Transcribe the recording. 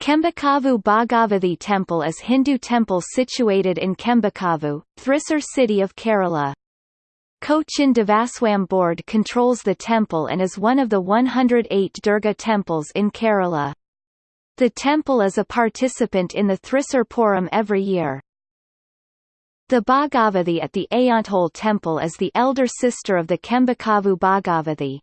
Chembukkavu Bhagavathi Temple is Hindu temple situated in Chembukkavu, Thrissur city of Kerala. Cochin Devaswam Board controls the temple and is one of the 108 Durga temples in Kerala. The temple is a participant in the Thrissur Pooram every year. The Bhagavathi at the Ayyanthole temple is the elder sister of the Chembukkavu Bhagavathi.